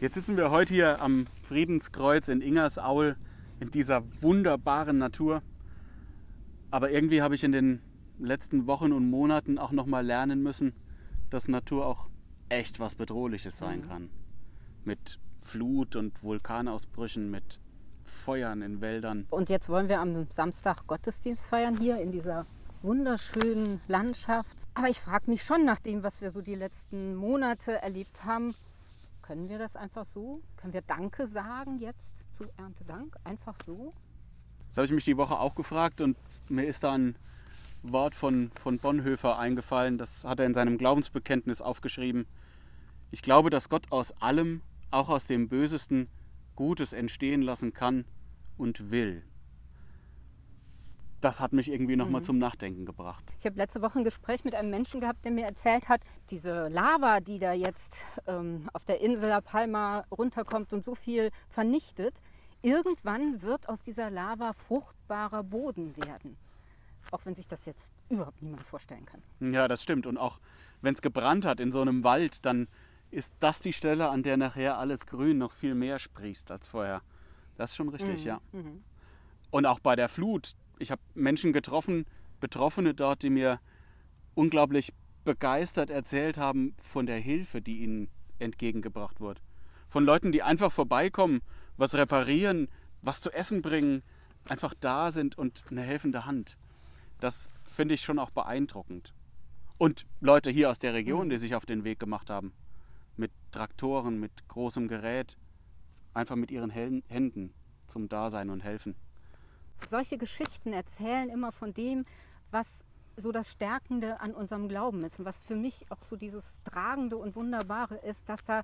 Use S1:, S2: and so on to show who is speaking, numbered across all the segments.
S1: Jetzt sitzen wir heute hier am Friedenskreuz in Ingersaul in dieser wunderbaren Natur. Aber irgendwie habe ich in den letzten Wochen und Monaten auch noch mal lernen müssen, dass Natur auch echt was Bedrohliches sein
S2: Mhm.
S1: kann. Mit Flut und Vulkanausbrüchen, mit Feuern in Wäldern.
S2: Und jetzt wollen wir am Samstag Gottesdienst feiern hier in dieser wunderschönen Landschaft. Aber ich frage mich schon nach dem, was wir so die letzten Monate erlebt haben, können wir das einfach so? Können wir Danke sagen jetzt zu Erntedank? Einfach so?
S1: Das habe ich mich die Woche auch gefragt und mir ist da ein Wort von, von Bonhoeffer eingefallen. Das hat er in seinem Glaubensbekenntnis aufgeschrieben. Ich glaube, dass Gott aus allem, auch aus dem Bösesten, Gutes entstehen lassen kann und will. Das hat mich irgendwie nochmal zum Nachdenken gebracht.
S2: Ich habe letzte Woche ein Gespräch mit einem Menschen gehabt, der mir erzählt hat, diese Lava, die da jetzt ähm, auf der Insel La Palma runterkommt und so viel vernichtet, irgendwann wird aus dieser Lava fruchtbarer Boden werden. Auch wenn sich das jetzt überhaupt niemand vorstellen kann.
S1: Ja, das stimmt. Und auch wenn es gebrannt hat in so einem Wald, dann ist das die Stelle, an der nachher alles grün noch viel mehr sprießt als vorher. Das ist schon richtig, ja. Und auch bei der Flut. Ich habe Menschen getroffen, Betroffene dort, die mir unglaublich begeistert erzählt haben von der Hilfe, die ihnen entgegengebracht wird. Von Leuten, die einfach vorbeikommen, was reparieren, was zu essen bringen, einfach da sind und eine helfende Hand. Das finde ich schon auch beeindruckend. Und Leute hier aus der Region, die sich auf den Weg gemacht haben. Mit Traktoren, mit großem Gerät. Einfach mit ihren Händen zum Dasein und Helfen.
S2: Solche Geschichten erzählen immer von dem, was so das Stärkende an unserem Glauben ist und was für mich auch so dieses Tragende und Wunderbare ist, dass da,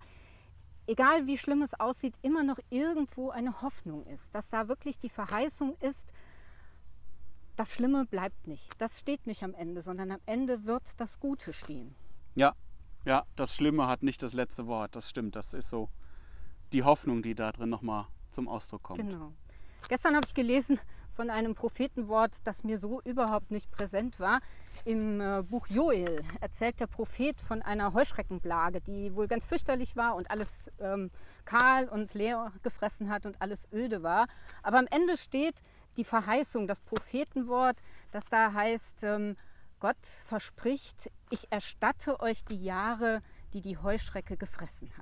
S2: egal wie schlimm es aussieht, immer noch irgendwo eine Hoffnung ist, dass da wirklich die Verheißung ist, das Schlimme bleibt nicht, das steht nicht am Ende, sondern am Ende wird das Gute stehen.
S1: Ja, ja, das Schlimme hat nicht das letzte Wort. Das stimmt. Das ist so die Hoffnung, die da drin nochmal zum Ausdruck kommt.
S2: Genau. Gestern habe ich gelesen von einem Prophetenwort, das mir so überhaupt nicht präsent war. Im äh, Buch Joel erzählt der Prophet von einer Heuschreckenplage, die wohl ganz fürchterlich war und alles ähm, kahl und leer gefressen hat und alles öde war. Aber am Ende steht die Verheißung, das Prophetenwort, das da heißt, ähm, Gott verspricht, ich erstatte euch die Jahre, die die Heuschrecke gefressen hat.